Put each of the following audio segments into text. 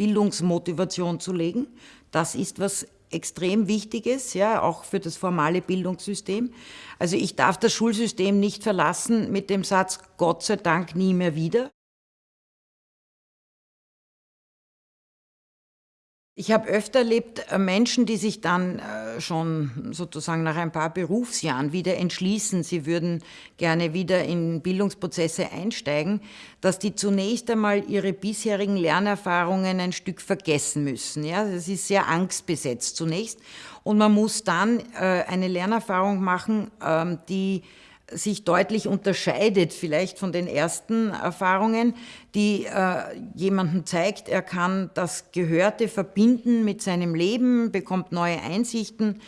Bildungsmotivation zu legen. Das ist was extrem Wichtiges, ja, auch für das formale Bildungssystem. Also ich darf das Schulsystem nicht verlassen mit dem Satz, Gott sei Dank nie mehr wieder. Ich habe öfter erlebt äh, Menschen, die sich dann äh, schon sozusagen nach ein paar Berufsjahren wieder entschließen, sie würden gerne wieder in Bildungsprozesse einsteigen, dass die zunächst einmal ihre bisherigen Lernerfahrungen ein Stück vergessen müssen. Ja, das ist sehr angstbesetzt zunächst und man muss dann äh, eine Lernerfahrung machen, ähm, die sich deutlich unterscheidet vielleicht von den ersten Erfahrungen, die äh, jemandem zeigt, er kann das Gehörte verbinden mit seinem Leben, bekommt neue Einsichten,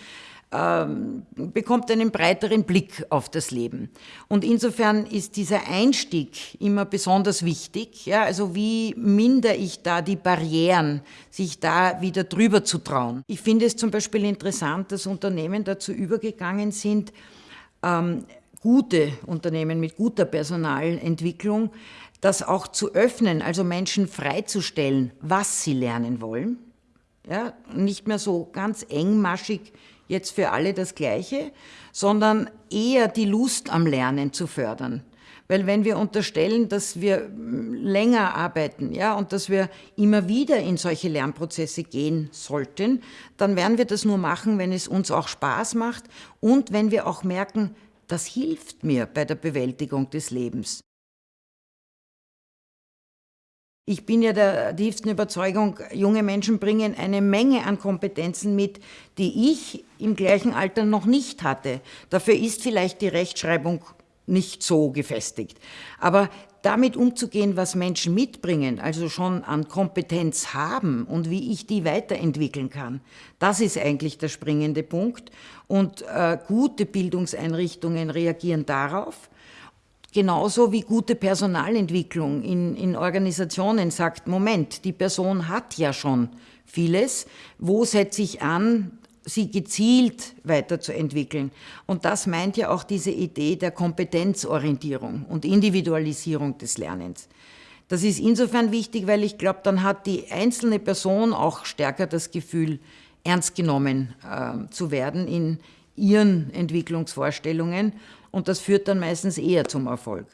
ähm, bekommt einen breiteren Blick auf das Leben. Und insofern ist dieser Einstieg immer besonders wichtig. Ja? Also wie minder ich da die Barrieren, sich da wieder drüber zu trauen. Ich finde es zum Beispiel interessant, dass Unternehmen dazu übergegangen sind, ähm, gute Unternehmen mit guter Personalentwicklung, das auch zu öffnen, also Menschen freizustellen, was sie lernen wollen. Ja, nicht mehr so ganz engmaschig jetzt für alle das Gleiche, sondern eher die Lust am Lernen zu fördern. Weil wenn wir unterstellen, dass wir länger arbeiten ja, und dass wir immer wieder in solche Lernprozesse gehen sollten, dann werden wir das nur machen, wenn es uns auch Spaß macht und wenn wir auch merken, das hilft mir bei der Bewältigung des Lebens. Ich bin ja der tiefsten Überzeugung, junge Menschen bringen eine Menge an Kompetenzen mit, die ich im gleichen Alter noch nicht hatte. Dafür ist vielleicht die Rechtschreibung nicht so gefestigt. Aber damit umzugehen, was Menschen mitbringen, also schon an Kompetenz haben und wie ich die weiterentwickeln kann, das ist eigentlich der springende Punkt. Und äh, gute Bildungseinrichtungen reagieren darauf, genauso wie gute Personalentwicklung in, in Organisationen sagt, Moment, die Person hat ja schon vieles, wo setze ich an, sie gezielt weiterzuentwickeln. Und das meint ja auch diese Idee der Kompetenzorientierung und Individualisierung des Lernens. Das ist insofern wichtig, weil ich glaube, dann hat die einzelne Person auch stärker das Gefühl, ernst genommen äh, zu werden in ihren Entwicklungsvorstellungen und das führt dann meistens eher zum Erfolg.